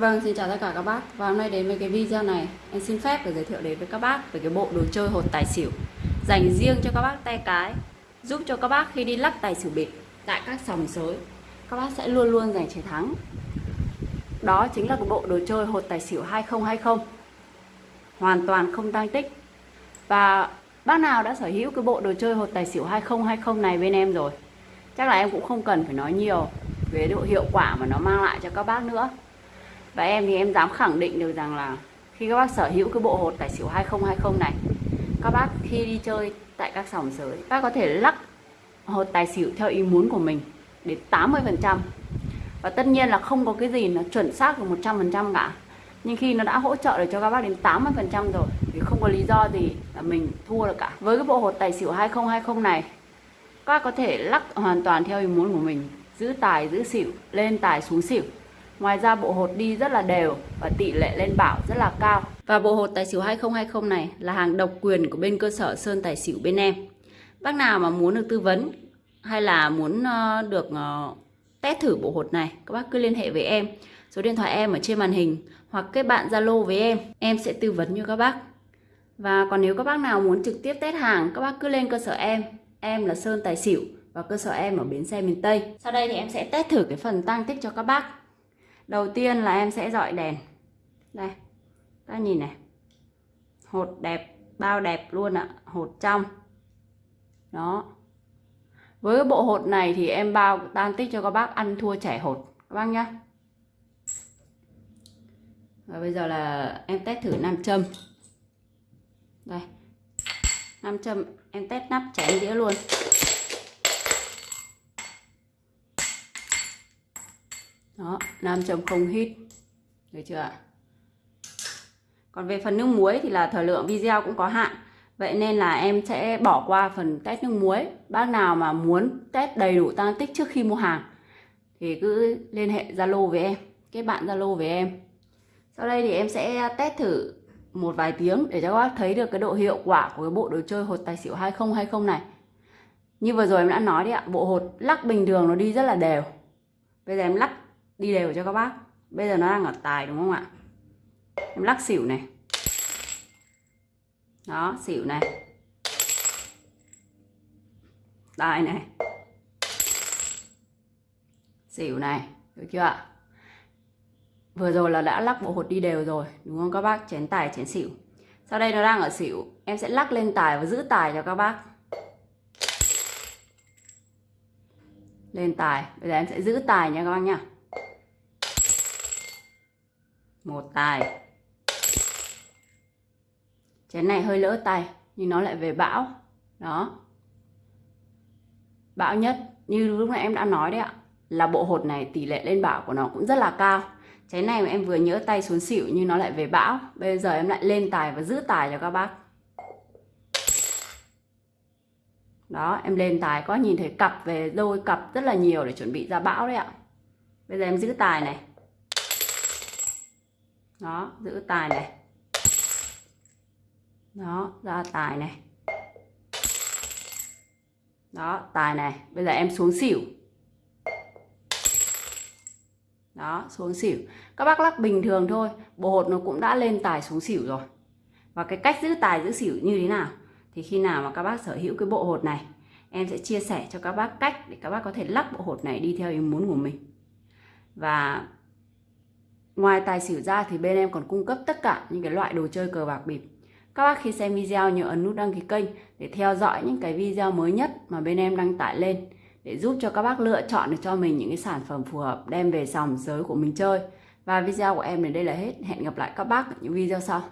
Vâng, xin chào tất cả các bác. Và hôm nay đến với cái video này. Em xin phép để giới thiệu đến với các bác Về cái bộ đồ chơi hột tài xỉu. Dành riêng cho các bác tay cái Giúp cho các bác khi đi lắc tài xỉu bịp Tại các sòng sới Các bác sẽ luôn luôn giành chiến thắng. Đó chính là cái bộ đồ chơi hột tài xỉu 2020 Hoàn toàn không tăng tích. Và bác nào đã sở hữu cái bộ đồ chơi hột tài xỉu 2020 này bên em rồi Chắc là em cũng không cần phải nói nhiều Về độ hiệu quả mà nó mang lại cho các bác nữa và em thì em dám khẳng định được rằng là khi các bác sở hữu cái bộ hột tài xỉu 2020 này, các bác khi đi chơi tại các sòng sới các có thể lắc hột tài xỉu theo ý muốn của mình đến 80% và tất nhiên là không có cái gì nó chuẩn xác được 100% cả. Nhưng khi nó đã hỗ trợ được cho các bác đến 80% rồi, thì không có lý do gì là mình thua được cả. Với cái bộ hột tài xỉu 2020 này, các bác có thể lắc hoàn toàn theo ý muốn của mình, giữ tài, giữ xỉu, lên tài xuống xỉu. Ngoài ra bộ hột đi rất là đều và tỷ lệ lên bảo rất là cao. Và bộ hột tài xỉu 2020 này là hàng độc quyền của bên cơ sở Sơn Tài xỉu bên em. Bác nào mà muốn được tư vấn hay là muốn ờ, được ờ, test thử bộ hột này, các bác cứ liên hệ với em. Số điện thoại em ở trên màn hình hoặc kết bạn Zalo với em, em sẽ tư vấn cho các bác. Và còn nếu các bác nào muốn trực tiếp test hàng, các bác cứ lên cơ sở em. Em là Sơn Tài xỉu và cơ sở em ở bến xe miền Tây. Sau đây thì em sẽ test thử cái phần tăng tích cho các bác đầu tiên là em sẽ dọi đèn. Đây, ta nhìn này. Hột đẹp, bao đẹp luôn ạ. Hột trong. Đó. Với bộ hột này thì em bao tan tích cho các bác ăn thua trẻ hột. Các bác nhá. Và bây giờ là em test thử nam châm. Đây. Nam châm, em test nắp chén đĩa luôn. Đó, nam châm không hít. Được chưa ạ? Còn về phần nước muối thì là thời lượng video cũng có hạn. Vậy nên là em sẽ bỏ qua phần test nước muối. Bác nào mà muốn test đầy đủ tăng tích trước khi mua hàng thì cứ liên hệ zalo với em, kết bạn zalo với em. Sau đây thì em sẽ test thử một vài tiếng để cho các bác thấy được cái độ hiệu quả của cái bộ đồ chơi hột tài xỉu 2020 này. Như vừa rồi em đã nói đấy ạ, bộ hột lắc bình thường nó đi rất là đều. Bây giờ em lắc đi đều cho các bác. Bây giờ nó đang ở tài đúng không ạ? Em lắc xỉu này. Đó, xỉu này. Tài này. Xỉu này, được chưa ạ? Vừa rồi là đã lắc bộ hột đi đều rồi, đúng không các bác? Chén tài, chén xỉu. Sau đây nó đang ở xỉu. Em sẽ lắc lên tài và giữ tài cho các bác. Lên tài. Bây giờ em sẽ giữ tài nha các bác nhá một tài. Chén này hơi lỡ tay, nhưng nó lại về bão. Đó. Bão nhất, như lúc nãy em đã nói đấy ạ, là bộ hột này tỷ lệ lên bão của nó cũng rất là cao. Chén này mà em vừa nhớ tay xuống xỉu nhưng nó lại về bão. Bây giờ em lại lên tài và giữ tài cho các bác. Đó, em lên tài có nhìn thấy cặp về đôi cặp rất là nhiều để chuẩn bị ra bão đấy ạ. Bây giờ em giữ tài này đó, giữ tài này. Đó, ra tài này. Đó, tài này. Bây giờ em xuống xỉu. Đó, xuống xỉu. Các bác lắc bình thường thôi. Bộ hột nó cũng đã lên tài xuống xỉu rồi. Và cái cách giữ tài, giữ xỉu như thế nào? Thì khi nào mà các bác sở hữu cái bộ hột này, em sẽ chia sẻ cho các bác cách để các bác có thể lắc bộ hột này đi theo ý muốn của mình. Và Ngoài tài xỉu ra thì bên em còn cung cấp tất cả những cái loại đồ chơi cờ bạc bịp. Các bác khi xem video nhớ ấn nút đăng ký kênh để theo dõi những cái video mới nhất mà bên em đăng tải lên, để giúp cho các bác lựa chọn được cho mình những cái sản phẩm phù hợp đem về sòng giới của mình chơi. Và video của em đến đây là hết. Hẹn gặp lại các bác ở những video sau.